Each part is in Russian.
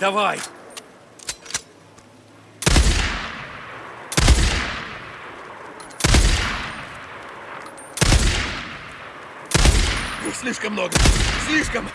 Давай, давай! Их слишком много! Слишком!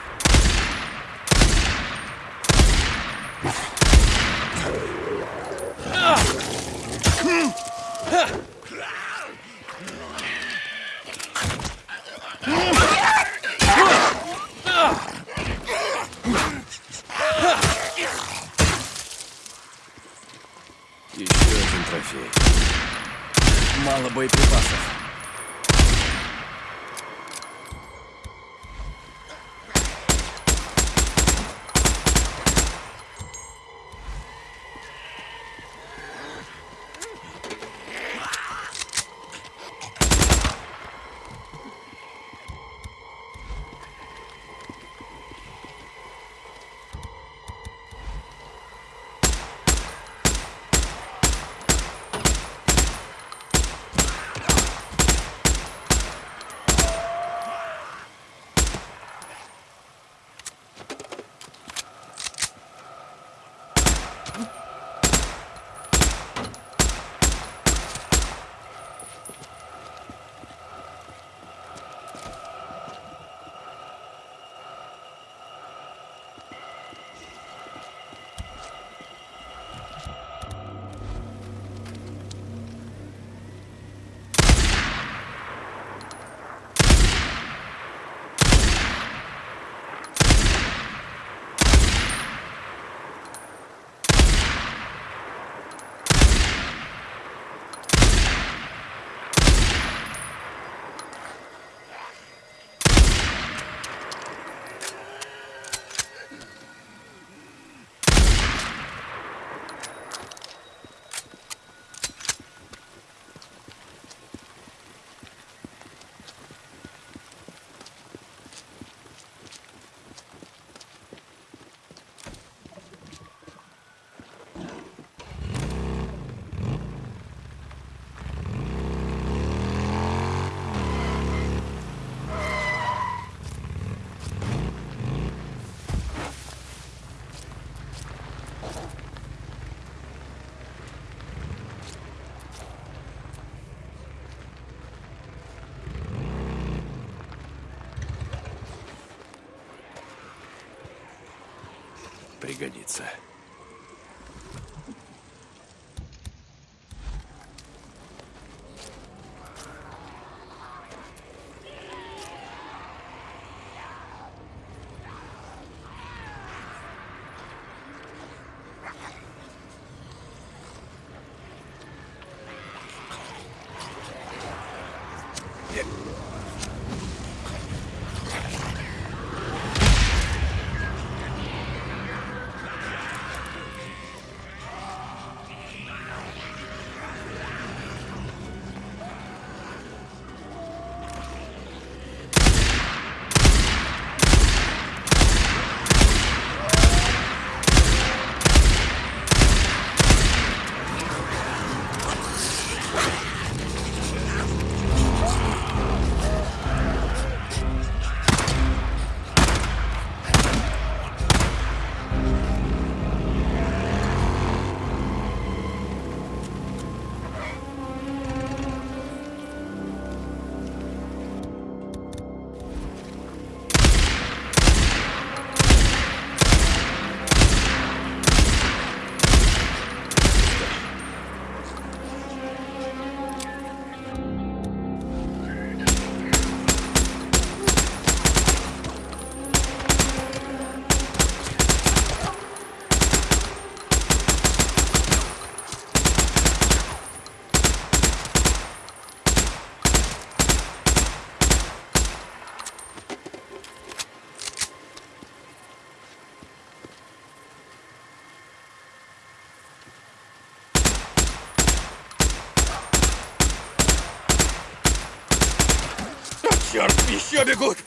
Еще бегут!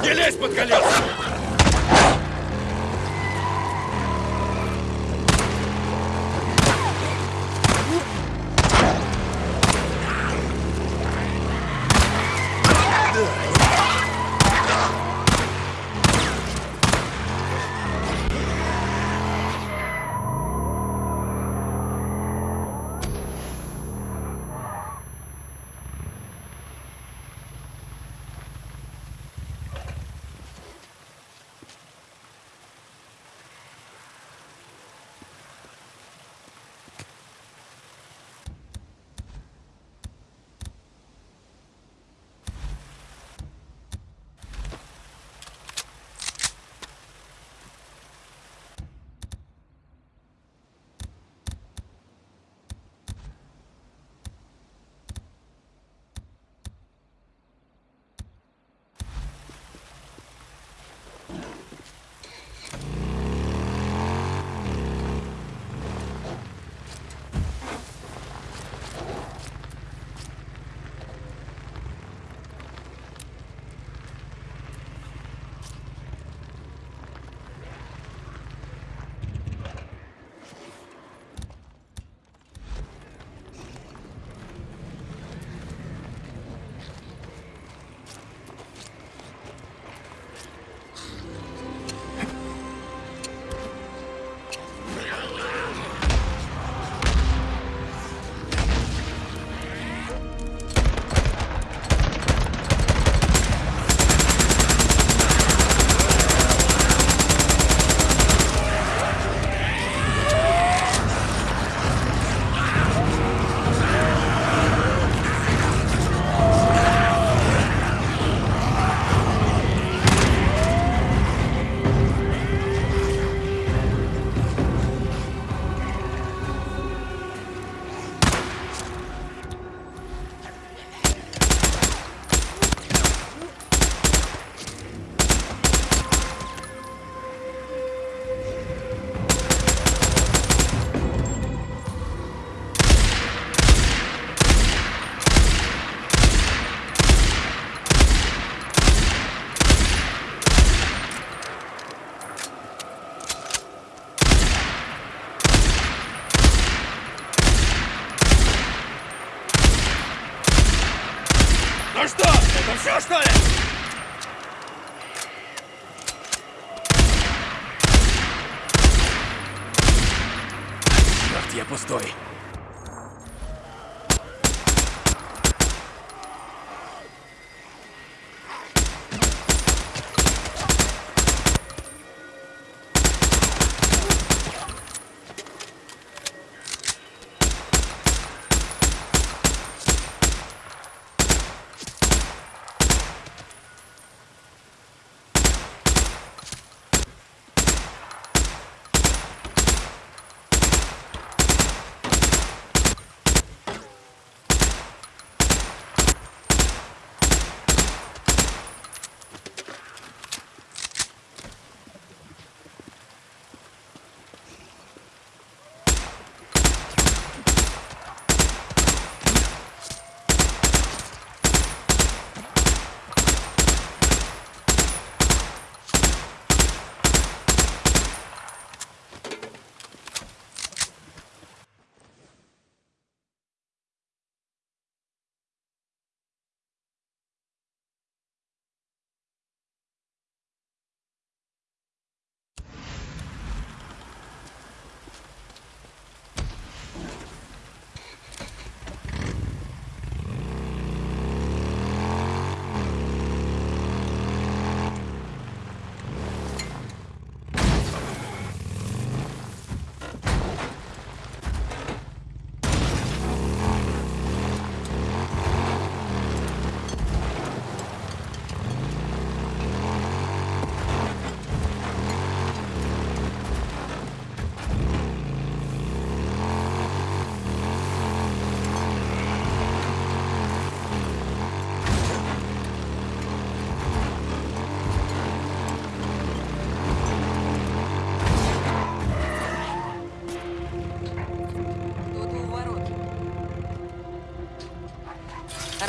Не лезь под колеса! Что, это все, что ли? Черт, я пустой.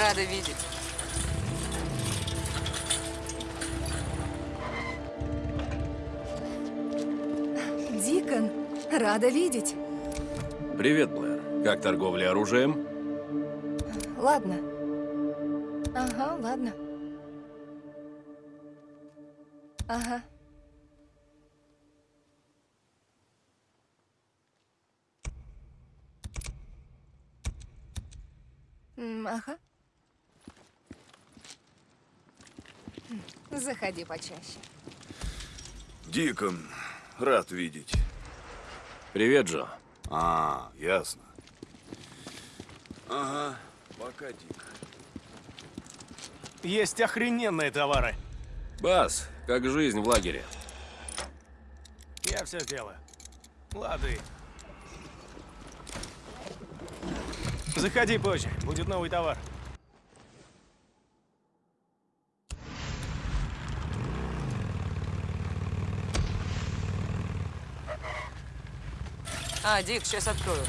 Рада видеть. Дикон, рада видеть. Привет, Блэр. Как торговля оружием? Ладно. Ага, ладно. Ага. Ага. Заходи почаще. Дикон, рад видеть. Привет, Джо. А, ясно. Ага, пока, Дик. Есть охрененные товары. Бас, как жизнь в лагере? Я все сделаю. Лады. Заходи позже, будет новый товар. А, Дик, сейчас открою.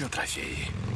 Еще трофеи.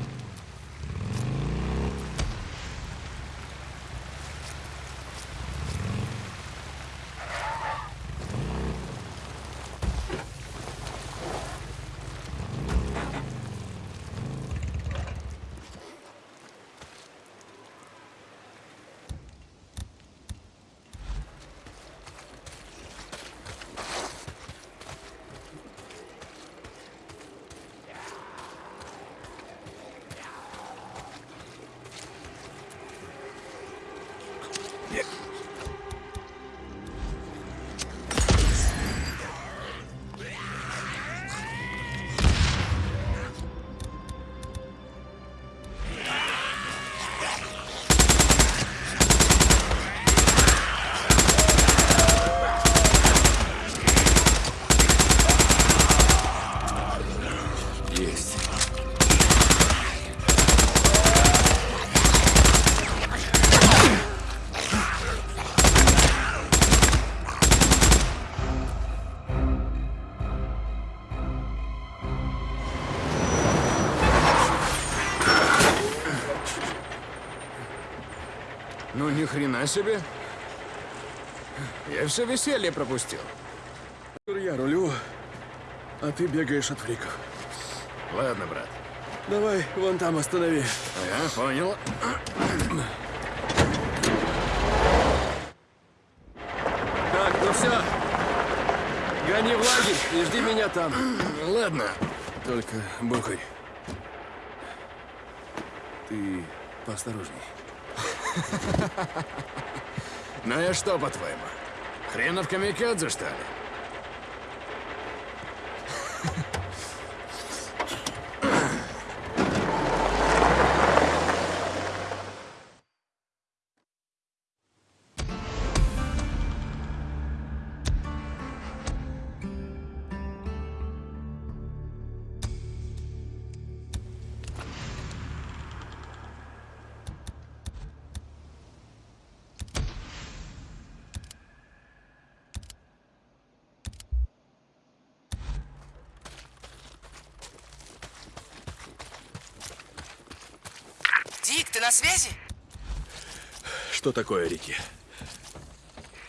Себе. Я все веселье пропустил. Я рулю, а ты бегаешь от фриков. Ладно, брат. Давай вон там останови. Ага, понял. Так, ну все. Гони в лагерь и жди меня там. Ладно. Только, Бухарь, ты поосторожней. Ну я что, по-твоему? Хренов камикадзе, что ли? Что такое, Рики?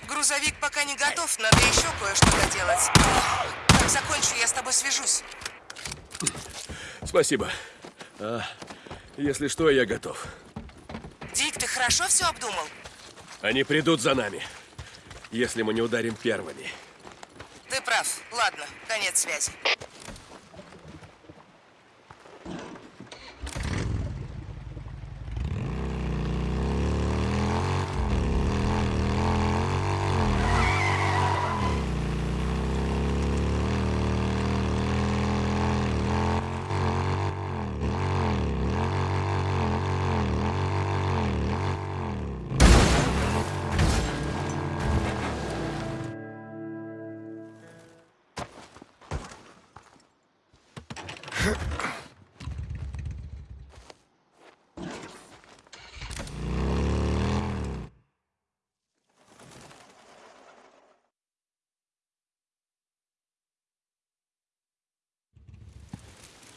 Грузовик пока не готов, надо еще кое-что доделать. Как закончу, я с тобой свяжусь. Спасибо. А, если что, я готов. Дик, ты хорошо все обдумал? Они придут за нами, если мы не ударим первыми. Ты прав. Ладно, конец связи.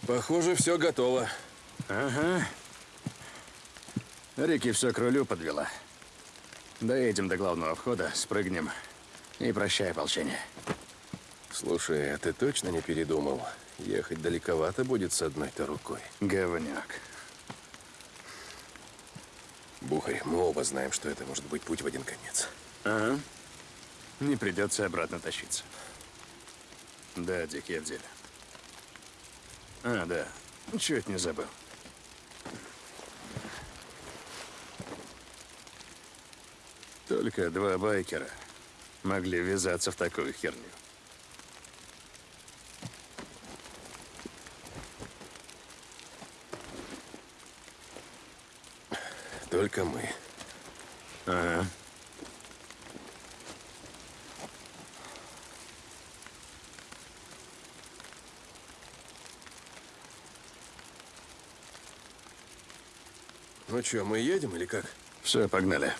Похоже, все готово. Ага. Рики все к рулю подвела. Доедем до главного входа, спрыгнем. И прощай, ополчение. Слушай, а ты точно не передумал? Ехать далековато будет с одной-то рукой. Говняк. Бухарь, мы оба знаем, что это может быть путь в один конец. Ага. Не придется обратно тащиться. Да, Дик, я в деле. А, да. Чуть не забыл. Только два байкера могли ввязаться в такую херню. Только мы. Ага. Ну что, мы едем или как? Все, погнали.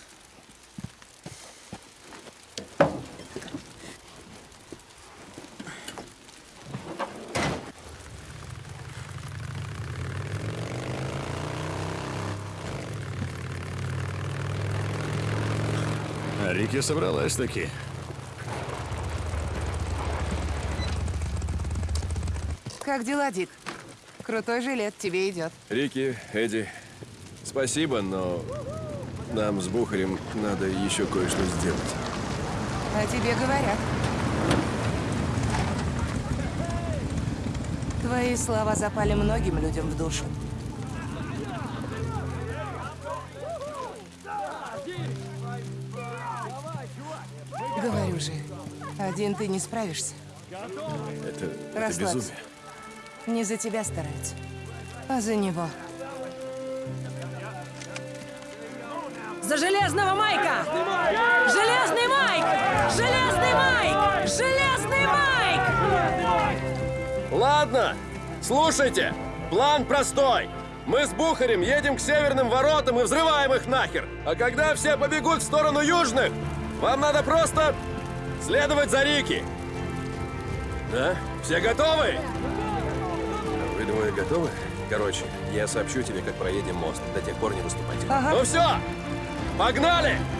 А Рики собралась таки. Как дела, Дик? Крутой жилет тебе идет. Рики, Эдди, спасибо, но нам с Бухарем надо еще кое-что сделать. А тебе говорят. Твои слова запали многим людям в душу. Говорю же, один ты не справишься. Это, это Расслабься. безумие. Не за тебя стараются, а за него. За железного Майка! Железный Майк! Железный Майк! Железный Майк! Ладно, слушайте, план простой. Мы с Бухарем едем к северным воротам и взрываем их нахер. А когда все побегут в сторону южных, вам надо просто следовать за Рики. Да? Все готовы? Вы двое готовы? Короче, я сообщу тебе, как проедем мост. До тех пор не выступайте. Ну все, погнали! У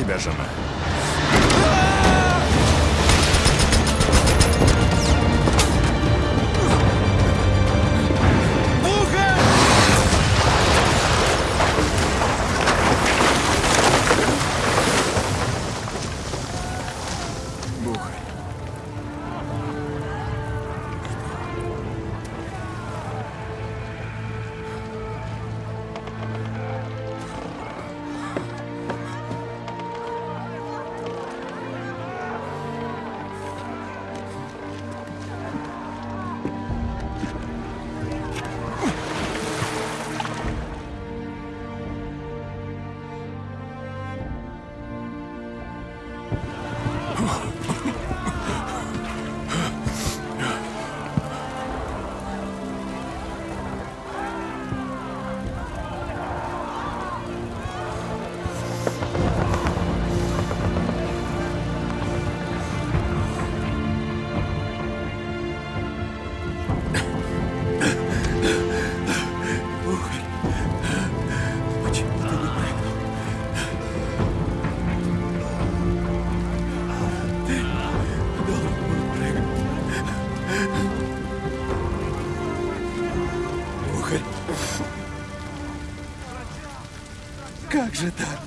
тебя жена.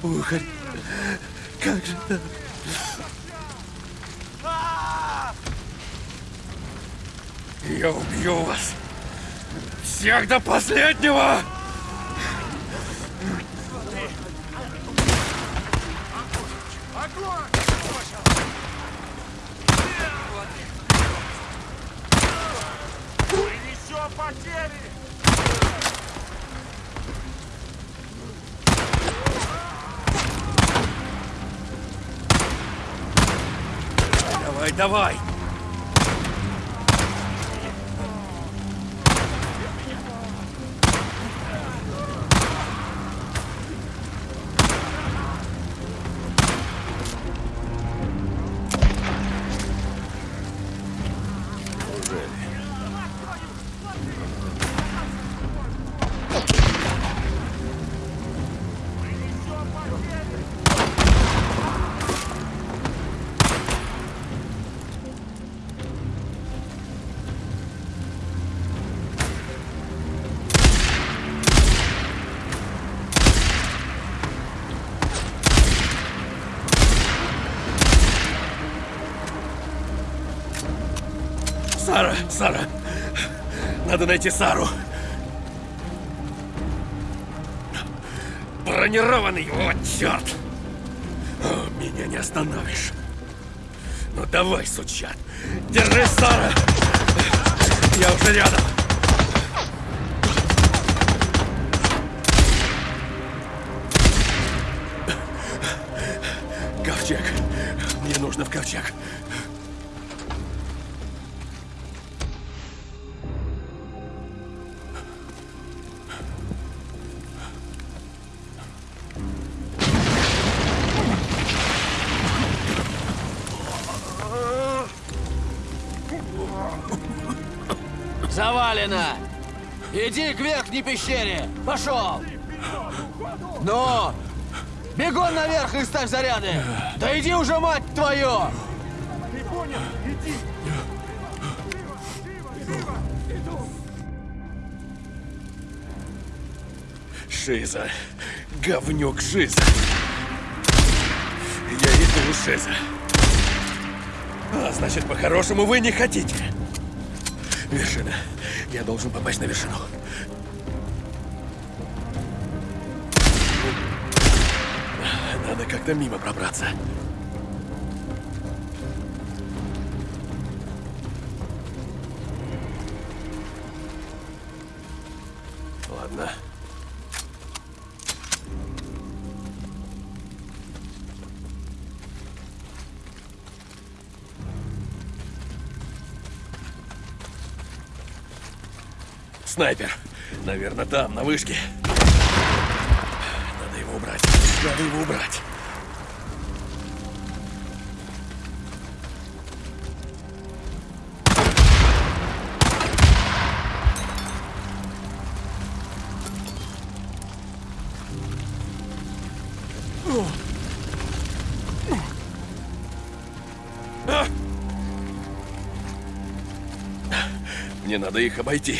Бухарь? Как же так? Я убью вас! Всех до последнего! Давай, Сара! Надо найти Сару! Бронированный, вот черт! О, меня не остановишь. Ну давай, сучат! Держись, Сара! Я уже рядом! Иди верхней пещере! Пошел! Ну! Бегом наверх и ставь заряды! Да иди уже, мать твою! Шиза. Говнюк Шиза. Я иду, Шиза. А, значит, по-хорошему вы не хотите. Вершина. Я должен попасть на вершину. Как-то мимо пробраться. Ладно. Снайпер. Наверное, там, на вышке. Надо его убрать. Надо его убрать. Надо их обойти.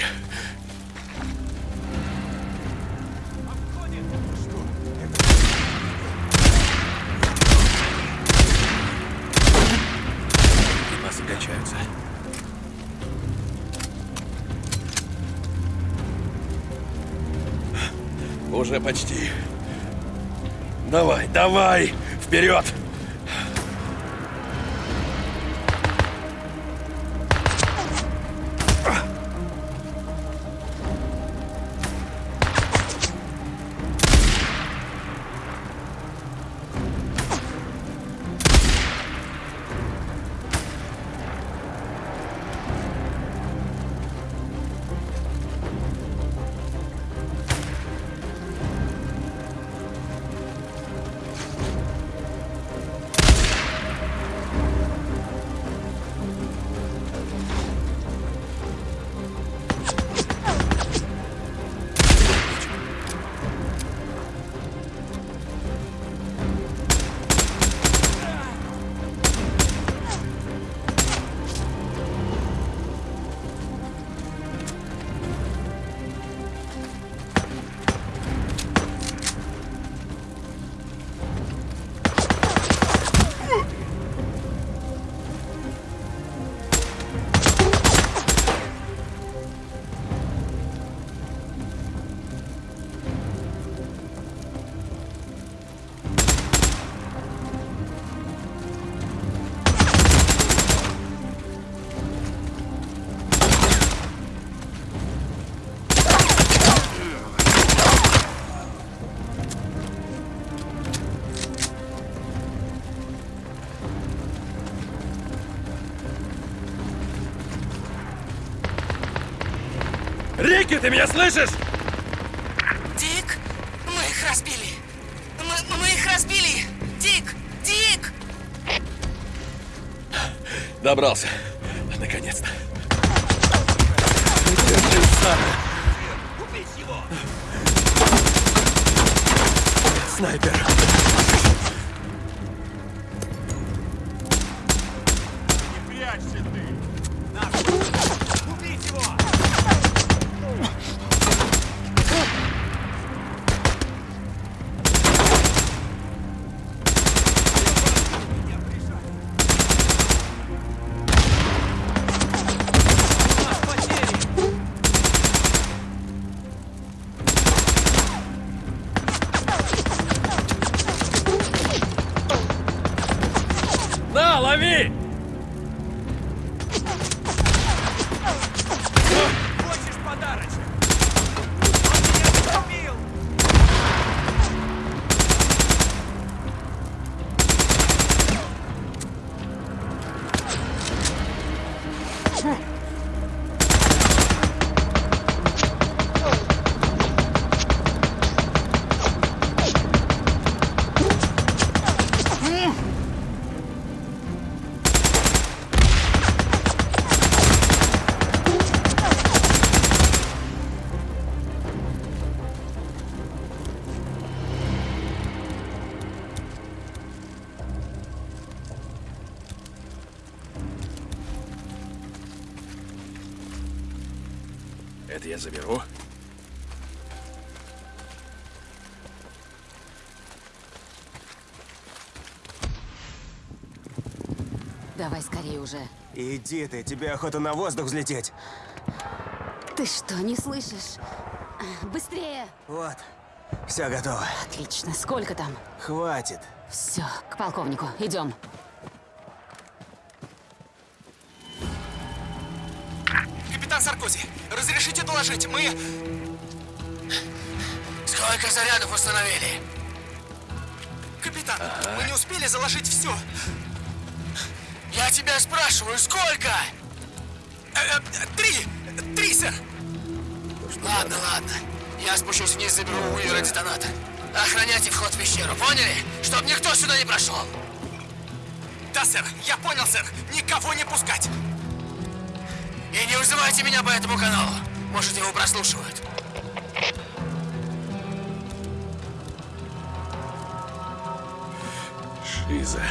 Уже почти. Давай, давай! Вперед! Рики, ты меня слышишь? Дик, мы их разбили. Мы, мы их разбили. Дик, Дик! Добрался. На, Иди ты, тебе охота на воздух взлететь. Ты что, не слышишь? Быстрее! Вот, все готово. Отлично. Сколько там? Хватит. Все, к полковнику. Идем. Капитан Саркози, разрешите доложить, мы... Сколько зарядов установили? Капитан, мы не успели заложить все. Я тебя спрашиваю, сколько? Э, э, Три! Три, сэр! Ладно, ладно. Я спущусь вниз, заберу у Уиллера детонатор. Охраняйте вход в пещеру, поняли? Чтоб никто сюда не прошел. Да, сэр, я понял, сэр. Никого не пускать. И не вызывайте меня по этому каналу. Может, его прослушивают. Шиза.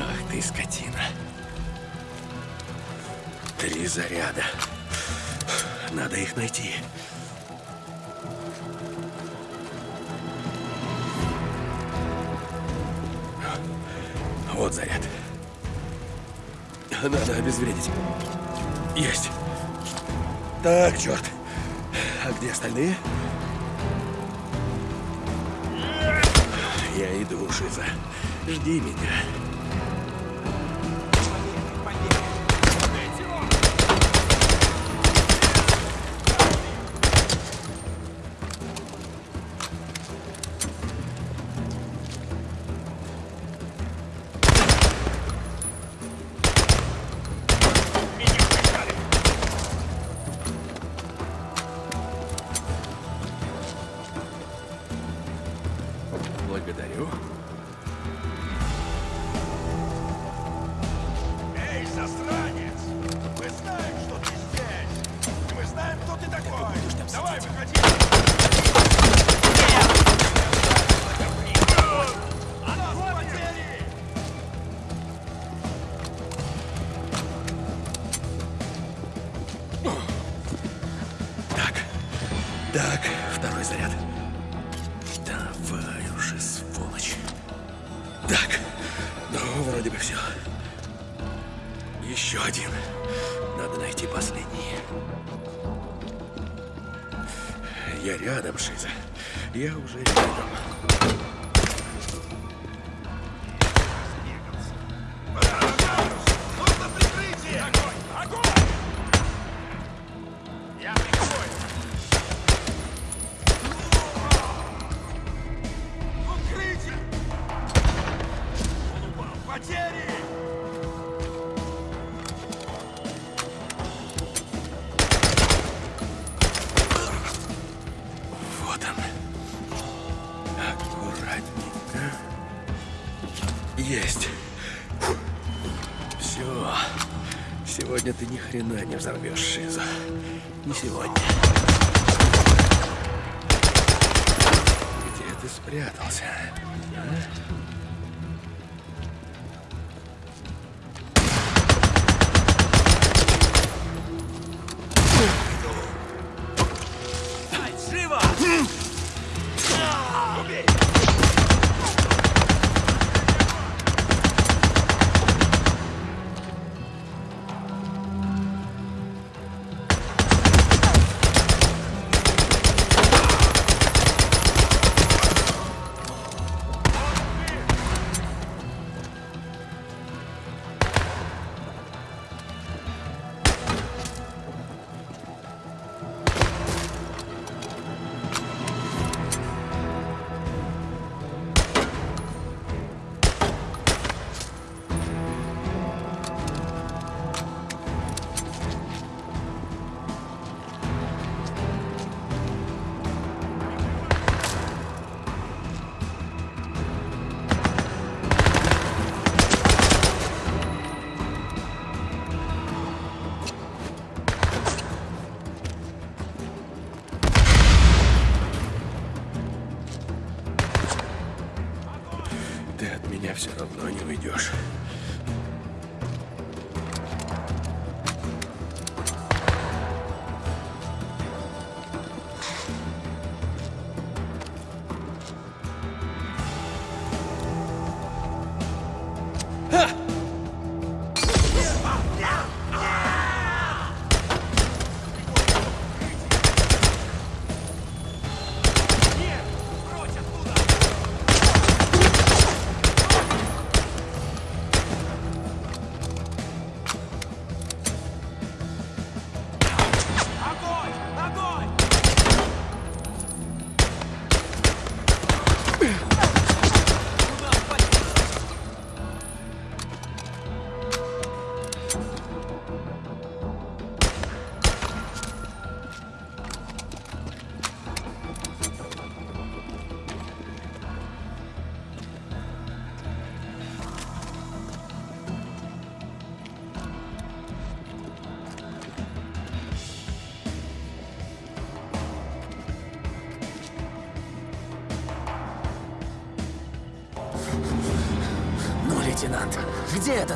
Ах ты, скотина. Три заряда. Надо их найти. Вот заряд. Надо обезвредить. Есть. Так, черт. А где остальные? Я иду, Шиза. Жди меня. Сегодня ты ни хрена не взорвешь, Шиза. Не сегодня. Где ты спрятался? а?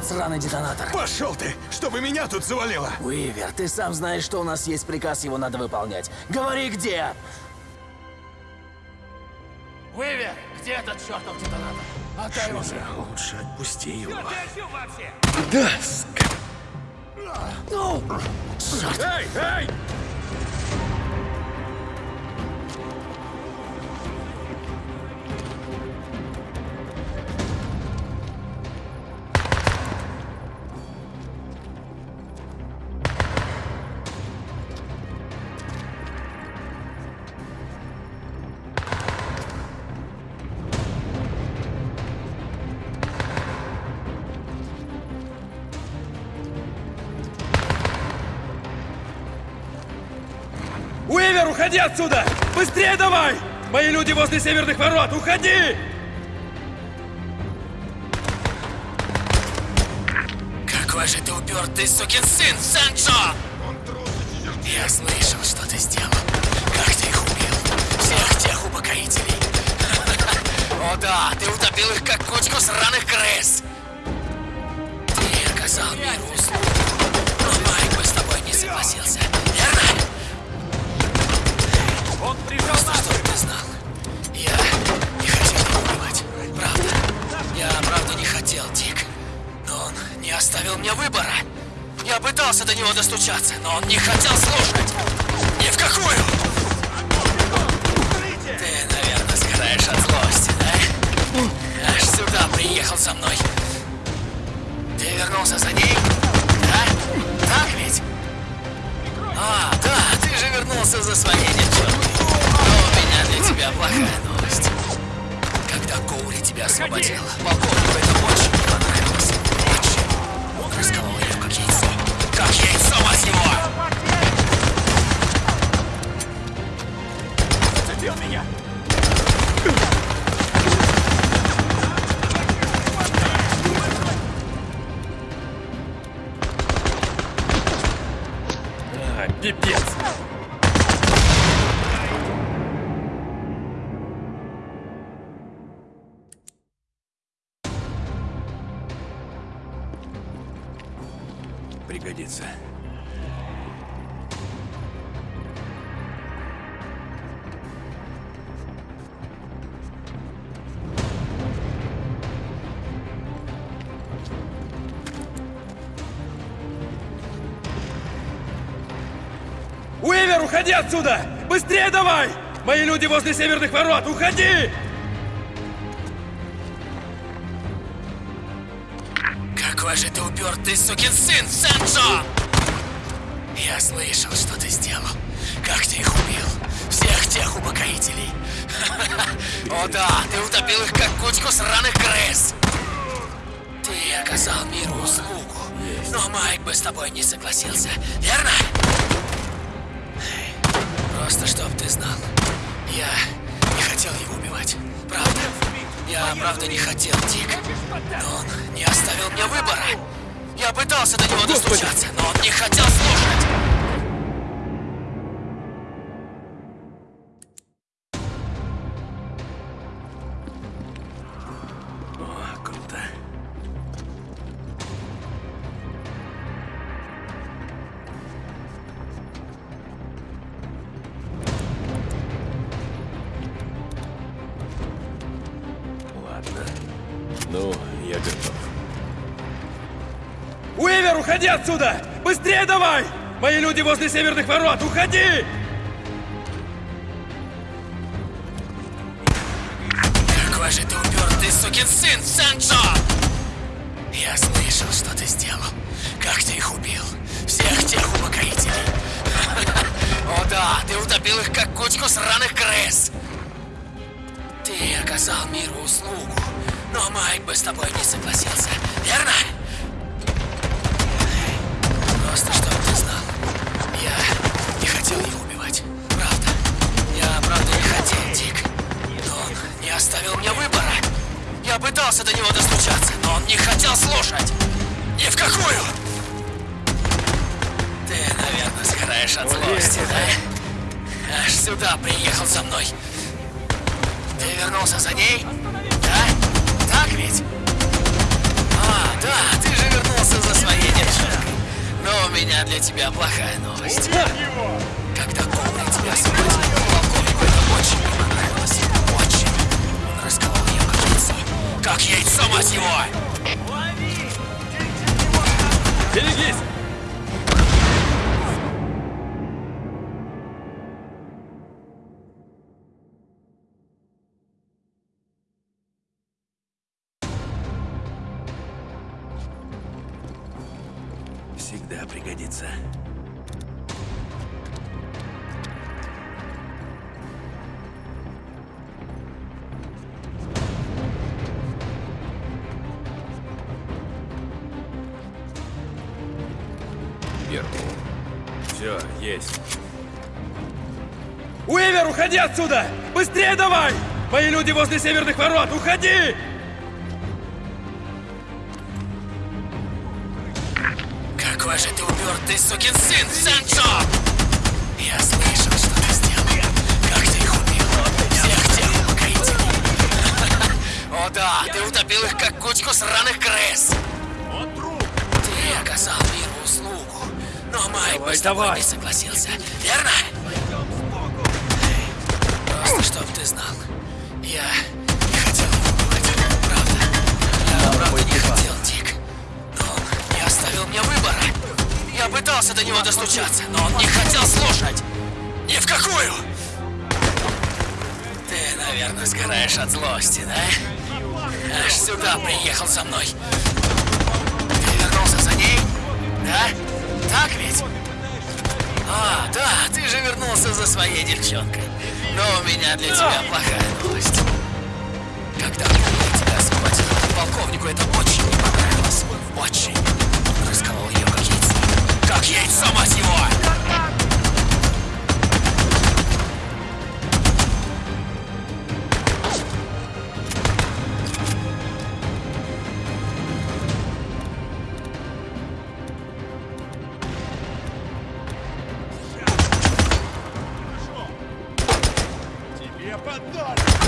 Этот сраный детонатор? Пошел ты, чтобы меня тут завалило! Уивер, ты сам знаешь, что у нас есть приказ, его надо выполнять. Говори, где! Уивер, где этот чертов детонатор? Отдай его. Лучше отпусти его. Эй, эй! Уходи отсюда! Быстрее давай! Мои люди возле северных ворот, уходи! Какой же ты упертый сукин сын, Санчо! Я слышал, что ты сделал. Как ты их убил. Всех тех упокоителей. О да, ты утопил их как кучку сраных крыс. Пытался до него достучаться, но он не хотел слушать. Ни в какую. Ты, наверное, сгораешь от злости, да? Аж сюда приехал со мной. Ты вернулся за ней? Да? Так ведь? А, да, ты же вернулся за своей девчонкой. Но у меня для тебя плохая новость. Когда Коури тебя освободил, полковнику это очень отсюда! Быстрее давай! Мои люди возле северных ворот, уходи! Какой же ты упертый сукин сын, Санчо! Я слышал, что ты сделал. Как ты их убил. Всех тех упокоителей. О да, ты утопил их как кучку сраных крыс. Ты оказал миру услугу. Но Майк бы с тобой не согласился, верно? Просто чтоб ты знал. Я не хотел его убивать. Правда. Я правда не хотел, Дик. Но он не оставил мне выбора. Я пытался до него достучаться, но он не хотел слушать. Отсюда! Быстрее давай! Мои люди возле северных ворот, уходи! 벨기에 отсюда! Быстрее давай! Мои люди возле северных ворот, уходи! Какой же ты упертый сукин сын, Санчо! Я слышал, что ты сделал. Как ты их убил. Всех тех покорителей. О да, ты утопил их, как кучку сраных крыс. Ты оказал миру услугу. Но Майк бы с тобой не согласился. Верно? Просто чтоб ты знал. Я не хотел его убивать. Правда. Я правда не хотел, Дик. Но он не оставил мне выбора. Я пытался до него достучаться, но он не хотел слушать. Ни в какую! Ты, наверное, сгораешь от злости, да? Аж сюда приехал со мной. Ты вернулся за ней? Да? Так ведь? А, да, ты же вернулся за своей девчонкой. Но у меня для тебя плохая новость. Когда я тебя освободил, полковнику это очень не понравилось. Очень. Расколол ее как яйцо. Как яйцо, мать его! Тебе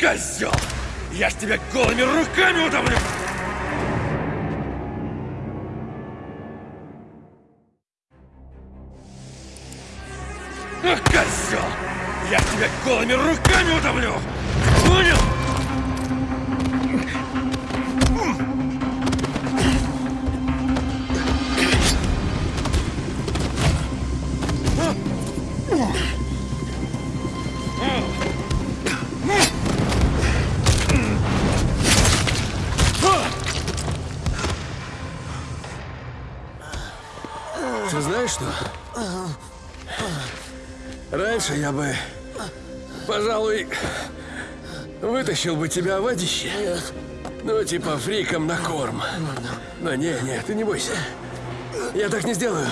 козел! Я ж тебя голыми руками утомлю! Ах, козел! Я ж тебя голыми руками утомлю! Понял? Вытащил бы тебя в водище. Ну, типа фриком на корм. Но не, не, ты не бойся. Я так не сделаю.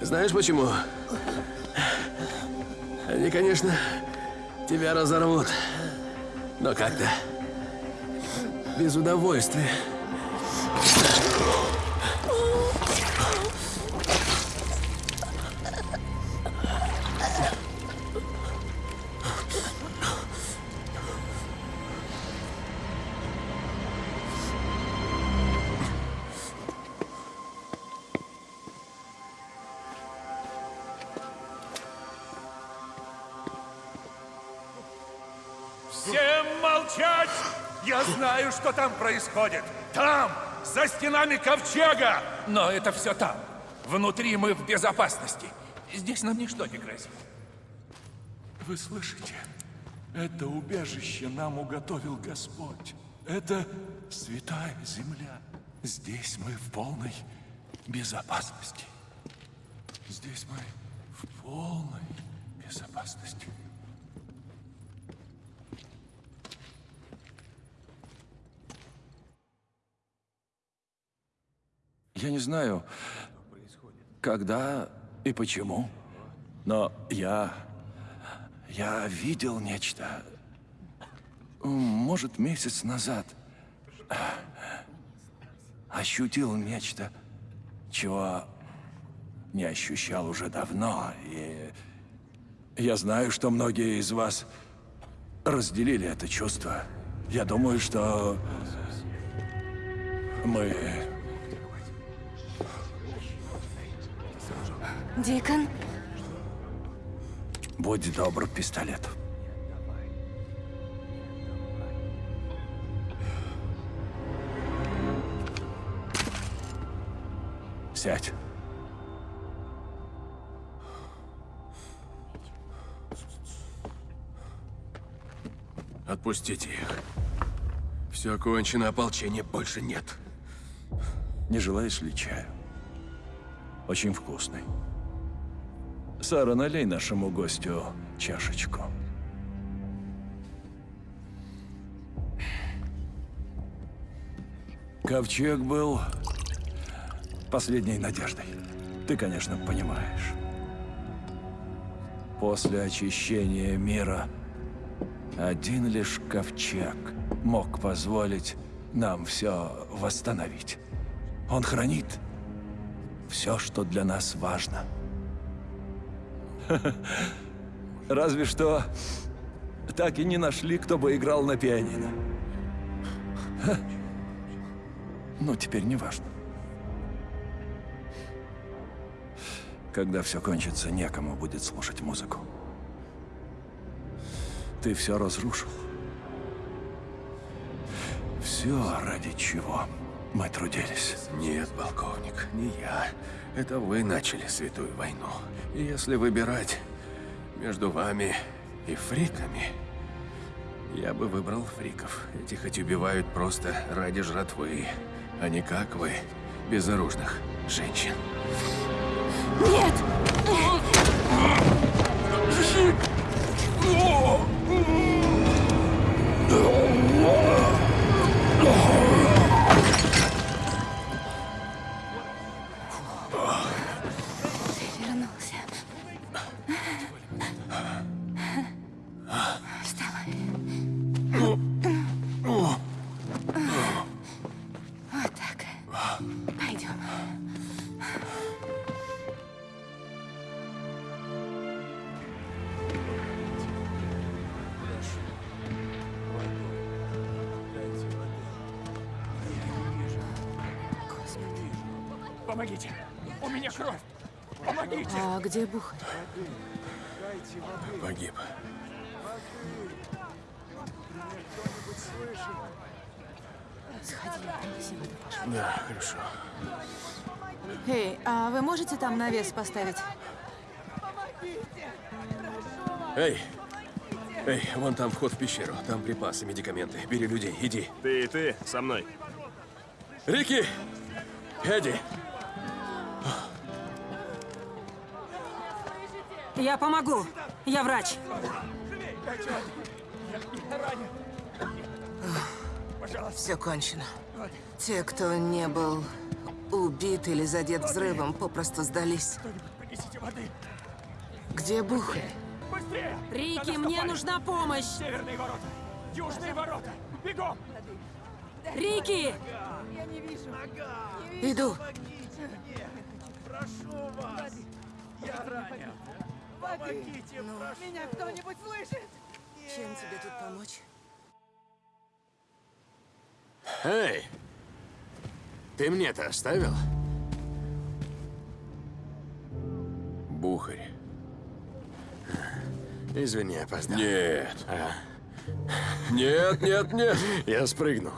Знаешь почему? Они, конечно, тебя разорвут. Но как-то без удовольствия. Происходит. Там, за стенами ковчега! Но это все там. Внутри мы в безопасности. Здесь нам ничто не грозит. Вы слышите? Это убежище нам уготовил Господь. Это святая земля. Здесь мы в полной безопасности. Здесь мы в полной безопасности. Я не знаю, когда и почему, но я... Я видел нечто. Может, месяц назад. Ощутил нечто, чего не ощущал уже давно. И я знаю, что многие из вас разделили это чувство. Я думаю, что мы Дикон? Будь добр, пистолет. Сядь. Отпустите их. Все кончено, ополчения больше нет. Не желаешь ли чаю? Очень вкусный. Сара, налей нашему гостю чашечку. Ковчег был последней надеждой. Ты, конечно, понимаешь. После очищения мира один лишь ковчег мог позволить нам все восстановить. Он хранит все, что для нас важно. Разве что так и не нашли, кто бы играл на пианино. Ха. Ну, теперь не важно. Когда все кончится, некому будет слушать музыку. Ты все разрушил. Все ради чего мы трудились. Нет, полковник, не я. Это вы начали святую войну. И если выбирать между вами и фриками, я бы выбрал фриков. Эти хоть убивают просто ради жратвы, а не как вы, безоружных женщин. Нет! Ты где Бухарь? Погиб. Сходи, принеси воду. Да, хорошо. Эй, а вы можете там навес поставить? Эй! Эй, вон там вход в пещеру. Там припасы, медикаменты. Бери людей, иди. Ты и ты со мной. Рики! Эдди! Я помогу. Я врач. Все кончено. Те, кто не был убит или задет взрывом, попросту сдались. Принесите воды. Где Бухарь? Быстрее! Рики, мне нужна помощь. Северные ворота. Южные ворота. Бегом! Рики! Иду. Меня кто-нибудь слышит? Чем тебе тут помочь? Эй! Ты мне-то оставил? Бухарь. Извини, опоздал. Нет. А, Нет, нет, нет. я спрыгнул.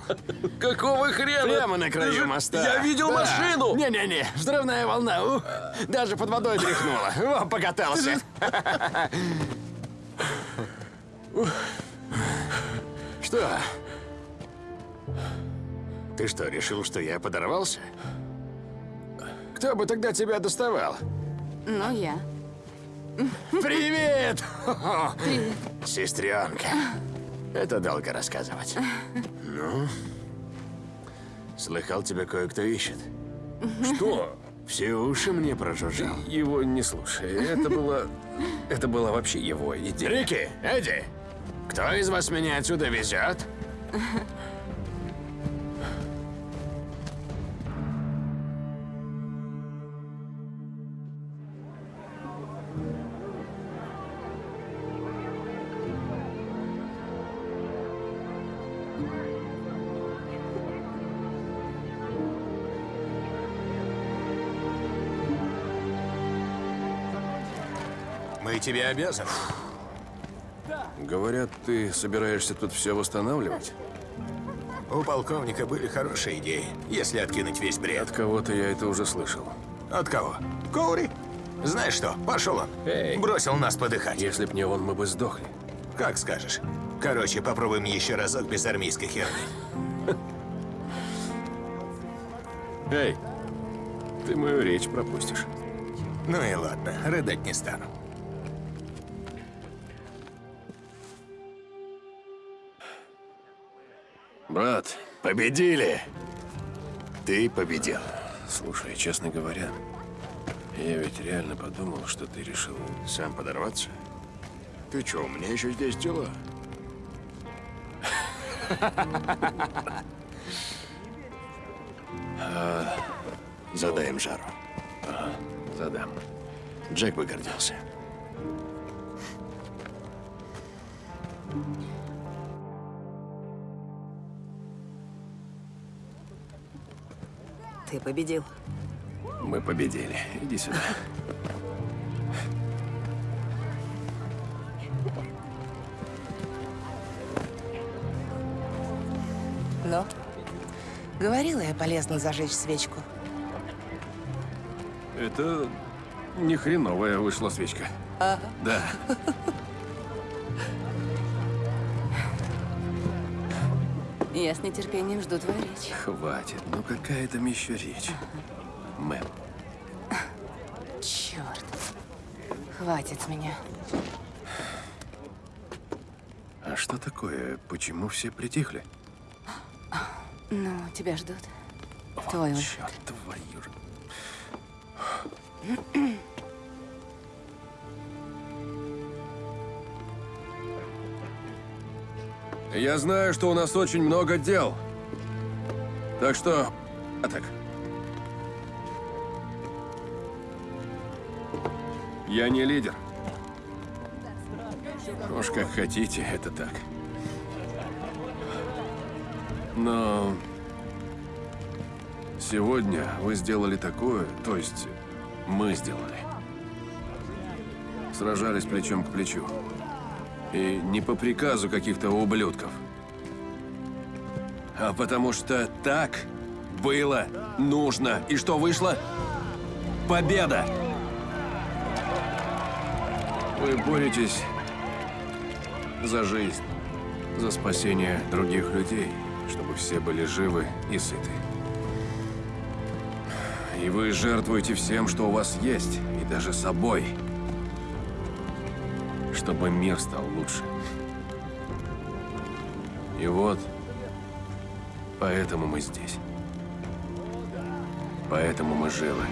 Какого хрена? Прямо на краю же- моста. Я видел Да. машину. Не-не-не, взрывная волна. Ух, даже под водой тряхнула. О, покатался. Что? Ты что, решил, что я подорвался? Кто бы тогда тебя доставал? Ну, я. Привет! Привет. Сестренка. Это долго рассказывать. Ну? Слыхал, тебя кое-кто ищет. Что? Все уши мне прожужжал. Его не слушай. Это было... Это была вообще его идея. Рики, Эдди, кто из вас меня отсюда везет? Тебе обязаны. Говорят, ты собираешься тут все восстанавливать? У полковника были хорошие идеи, если откинуть весь бред. От кого-то я это уже слышал. От кого? Коури? Знаешь что, пошел он. Эй. Бросил нас подыхать. Если б не он, мы бы сдохли. Как скажешь. Короче, попробуем еще разок без армейской херни. Эй, ты мою речь пропустишь. Ну и ладно, рыдать не стану. Брат, Победили! Ты победил. слушай, честно говоря, я ведь реально подумал, что ты решил... Сам подорваться? Ты что, у меня еще здесь дела? Задаем жару. Задам. Джек бы гордился. Ты победил. Мы победили. Иди сюда. Но говорила я полезно зажечь свечку. Это не хреновая вышла свечка. Ага. Да. Я с нетерпением жду твою речь. Хватит. Ну какая там еще речь? Мэм. Черт. Хватит с меня. А что такое? Почему все притихли? Ну, тебя ждут. Твой выход. Черт, твою Я знаю, что у нас очень много дел. Так что... А так. Я не лидер. Уж как хотите, это так. Но... Сегодня вы сделали такое, то есть мы сделали. Сражались плечом к плечу. И не по приказу каких-то ублюдков. А потому что так было нужно. И что вышло? Победа! Вы боретесь за жизнь, за спасение других людей, чтобы все были живы и сыты. И вы жертвуете всем, что у вас есть, и даже собой. Чтобы мир стал лучше. И вот, поэтому мы здесь. Поэтому мы живы.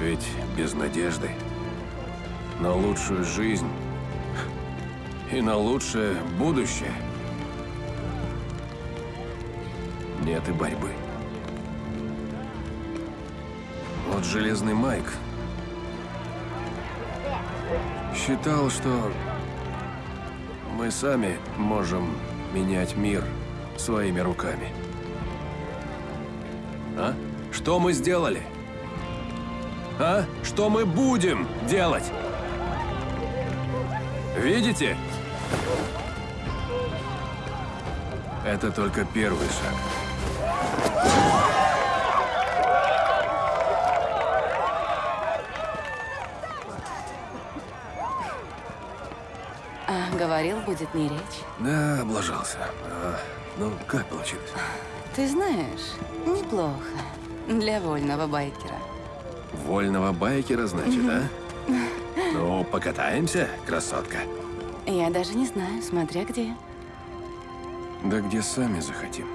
Ведь без надежды на лучшую жизнь и на лучшее будущее нет и борьбы. Вот Железный Майк считал, что мы сами можем менять мир своими руками. А? Что мы сделали? А? Что мы будем делать? Видите? Это только первый шаг. Говорил, будет не речь. Да, облажался. А, ну, как получилось? Ты знаешь, неплохо. Для вольного байкера. Вольного байкера, значит, а? Ну, покатаемся, красотка? Я даже не знаю, смотря где. Да где сами захотим.